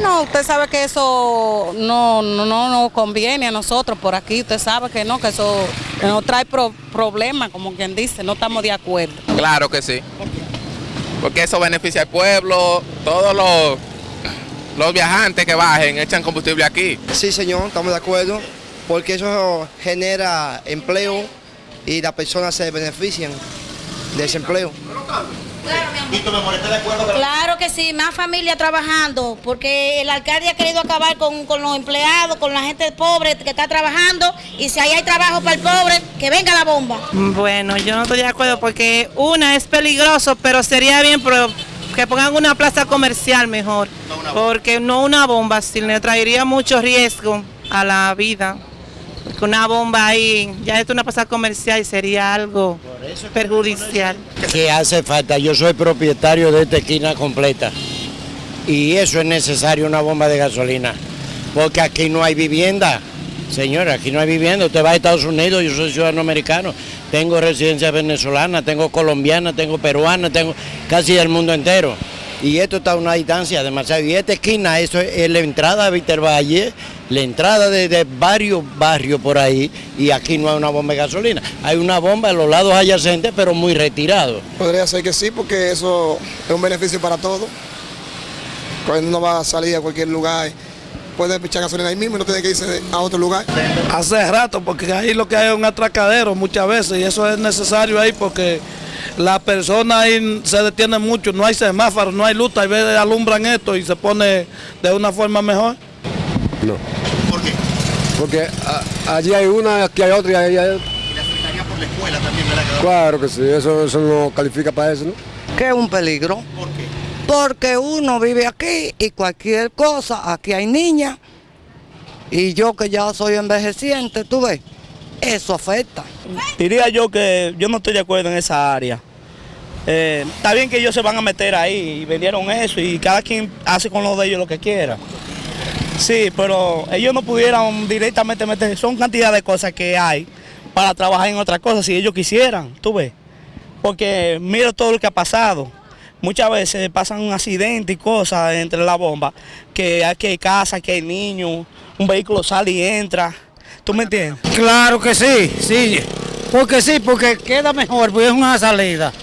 Bueno, usted sabe que eso no, no, no nos conviene a nosotros por aquí, usted sabe que no, que eso nos trae pro- problemas, como quien dice, no estamos de acuerdo. Claro que sí. Porque eso beneficia al pueblo, todos los, los viajantes que bajen echan combustible aquí. Sí, señor, estamos de acuerdo, porque eso genera empleo y las personas se benefician de ese empleo. Claro que sí, más familia trabajando, porque el alcalde ha querido acabar con, con los empleados, con la gente pobre que está trabajando, y si ahí hay trabajo para el pobre, que venga la bomba. Bueno, yo no estoy de acuerdo porque una es peligroso, pero sería bien pero que pongan una plaza comercial mejor, porque no una bomba, si le traería mucho riesgo a la vida. Porque una bomba ahí, ya es una plaza comercial y sería algo perjudicial. que hace falta. Yo soy propietario de esta esquina completa y eso es necesario, una bomba de gasolina, porque aquí no hay vivienda. Señora, aquí no hay vivienda. Usted va a Estados Unidos, yo soy ciudadano americano, tengo residencia venezolana, tengo colombiana, tengo peruana, tengo casi del mundo entero. Y esto está a una distancia demasiado. Y esta esquina, eso es la entrada a Víctor Valle, la entrada de, de varios barrios por ahí, y aquí no hay una bomba de gasolina. Hay una bomba a los lados adyacentes, pero muy retirado. Podría ser que sí, porque eso es un beneficio para todos. Cuando uno va a salir a cualquier lugar, puede echar gasolina ahí mismo y no tiene que irse a otro lugar. Hace rato, porque ahí lo que hay es un atracadero muchas veces y eso es necesario ahí porque las personas ahí se detienen mucho, no hay semáforo, no hay luz, y veces alumbran esto y se pone de una forma mejor. No. ¿Por qué? Porque a- allí hay una, aquí hay otra y ahí hay... Y la Secretaría por la escuela también, ¿verdad? Claro que sí, eso, eso no califica para eso, ¿no? Que es un peligro, ¿Por qué? porque uno vive aquí y cualquier cosa, aquí hay niñas, y yo que ya soy envejeciente, tú ves, eso afecta. Diría yo que yo no estoy de acuerdo en esa área. Eh, está bien que ellos se van a meter ahí y vendieron eso y cada quien hace con lo de ellos lo que quiera. Sí, pero ellos no pudieran directamente meter, son cantidad de cosas que hay para trabajar en otras cosas si ellos quisieran, tú ves. Porque mira todo lo que ha pasado. Muchas veces pasan un accidente y cosas entre la bomba, que aquí hay casa, que hay niños, un vehículo sale y entra. ¿Tú me entiendes? Claro que sí, sí. Porque sí, porque queda mejor, porque es una salida.